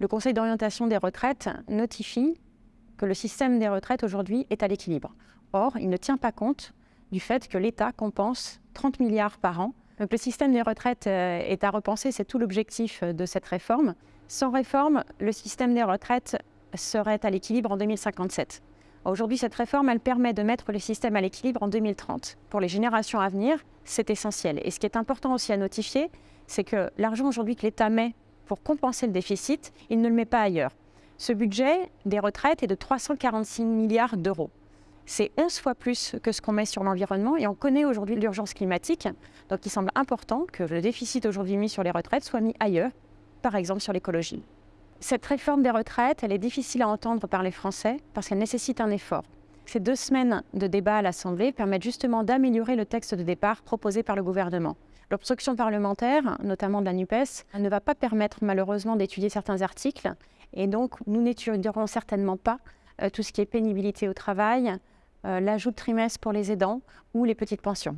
le Conseil d'orientation des retraites notifie que le système des retraites aujourd'hui est à l'équilibre. Or, il ne tient pas compte du fait que l'État compense 30 milliards par an. Donc le système des retraites euh, est à repenser, c'est tout l'objectif de cette réforme. Sans réforme, le système des retraites serait à l'équilibre en 2057. Aujourd'hui, cette réforme, elle permet de mettre le système à l'équilibre en 2030. Pour les générations à venir, c'est essentiel. Et ce qui est important aussi à notifier, c'est que l'argent aujourd'hui que l'État met pour compenser le déficit, il ne le met pas ailleurs. Ce budget des retraites est de 346 milliards d'euros. C'est 11 fois plus que ce qu'on met sur l'environnement et on connaît aujourd'hui l'urgence climatique. Donc il semble important que le déficit aujourd'hui mis sur les retraites soit mis ailleurs, par exemple sur l'écologie. Cette réforme des retraites, elle est difficile à entendre par les Français parce qu'elle nécessite un effort. Ces deux semaines de débat à l'Assemblée permettent justement d'améliorer le texte de départ proposé par le gouvernement. L'obstruction parlementaire, notamment de la NUPES, ne va pas permettre malheureusement d'étudier certains articles et donc nous n'étudierons certainement pas euh, tout ce qui est pénibilité au travail, euh, l'ajout de trimestre pour les aidants ou les petites pensions.